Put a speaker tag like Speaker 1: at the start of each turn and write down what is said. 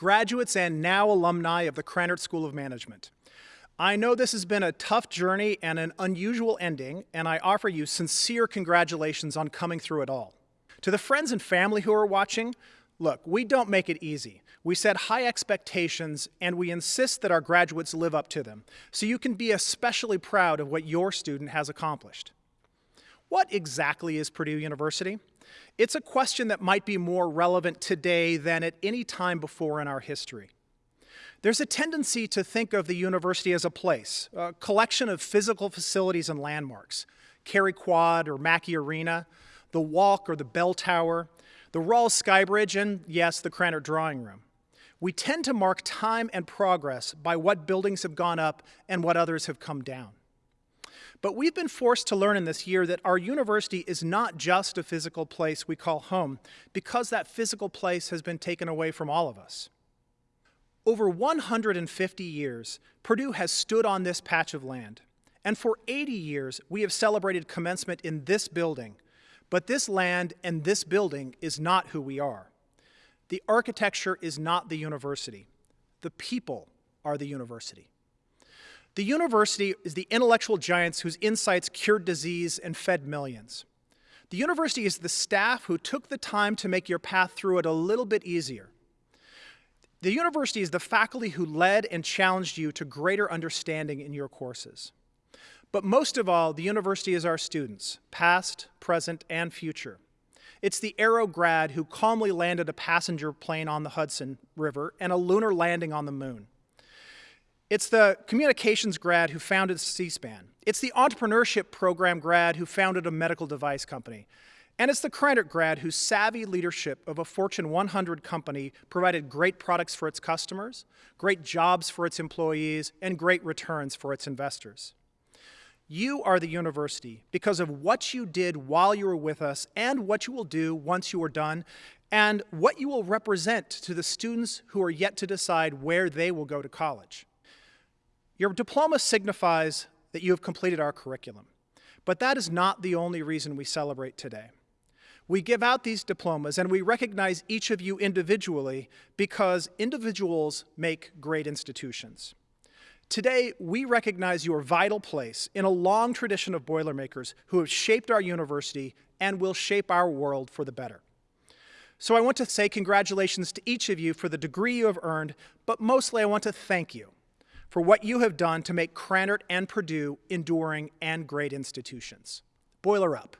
Speaker 1: graduates and now alumni of the Krannert School of Management. I know this has been a tough journey and an unusual ending, and I offer you sincere congratulations on coming through it all. To the friends and family who are watching, look, we don't make it easy. We set high expectations and we insist that our graduates live up to them, so you can be especially proud of what your student has accomplished. What exactly is Purdue University? It's a question that might be more relevant today than at any time before in our history. There's a tendency to think of the university as a place, a collection of physical facilities and landmarks, Cary Quad or Mackey Arena, the Walk or the Bell Tower, the Rawls Skybridge, and yes, the Krannert Drawing Room. We tend to mark time and progress by what buildings have gone up and what others have come down. But we've been forced to learn in this year that our university is not just a physical place we call home because that physical place has been taken away from all of us. Over 150 years, Purdue has stood on this patch of land. And for 80 years, we have celebrated commencement in this building. But this land and this building is not who we are. The architecture is not the university. The people are the university. The university is the intellectual giants whose insights cured disease and fed millions. The university is the staff who took the time to make your path through it a little bit easier. The university is the faculty who led and challenged you to greater understanding in your courses. But most of all, the university is our students, past, present, and future. It's the Aero grad who calmly landed a passenger plane on the Hudson River and a lunar landing on the moon. It's the communications grad who founded C-SPAN. It's the entrepreneurship program grad who founded a medical device company. And it's the Krannert grad whose savvy leadership of a Fortune 100 company provided great products for its customers, great jobs for its employees, and great returns for its investors. You are the university because of what you did while you were with us and what you will do once you are done and what you will represent to the students who are yet to decide where they will go to college. Your diploma signifies that you have completed our curriculum, but that is not the only reason we celebrate today. We give out these diplomas and we recognize each of you individually because individuals make great institutions. Today, we recognize your vital place in a long tradition of Boilermakers who have shaped our university and will shape our world for the better. So I want to say congratulations to each of you for the degree you have earned, but mostly I want to thank you for what you have done to make Krannert and Purdue enduring and great institutions. Boiler up.